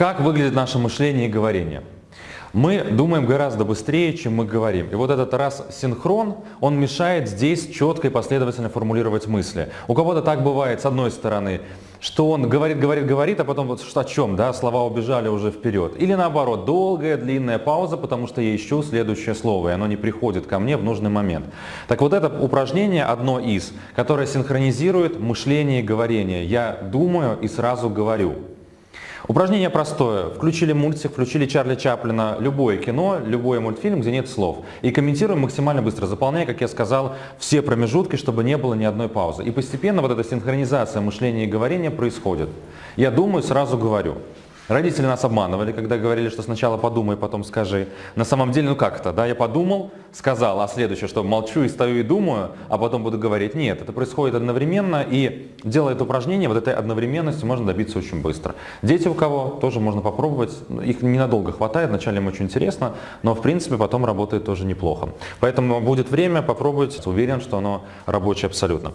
Как выглядит наше мышление и говорение? Мы думаем гораздо быстрее, чем мы говорим. И вот этот раз синхрон, он мешает здесь четко и последовательно формулировать мысли. У кого-то так бывает, с одной стороны, что он говорит, говорит, говорит, а потом вот о чем, да, слова убежали уже вперед. Или наоборот, долгая, длинная пауза, потому что я ищу следующее слово, и оно не приходит ко мне в нужный момент. Так вот это упражнение одно из, которое синхронизирует мышление и говорение. Я думаю и сразу говорю. Упражнение простое. Включили мультик, включили Чарли Чаплина, любое кино, любой мультфильм, где нет слов. И комментируем максимально быстро, заполняя, как я сказал, все промежутки, чтобы не было ни одной паузы. И постепенно вот эта синхронизация мышления и говорения происходит. Я думаю, сразу говорю. Родители нас обманывали, когда говорили, что сначала подумай, потом скажи. На самом деле, ну как это, да, я подумал, сказал, а следующее, что молчу и стою и думаю, а потом буду говорить. Нет, это происходит одновременно, и делая это упражнение, вот этой одновременности можно добиться очень быстро. Дети у кого тоже можно попробовать, их ненадолго хватает, вначале им очень интересно, но в принципе потом работает тоже неплохо. Поэтому будет время, попробуйте, уверен, что оно рабочее абсолютно.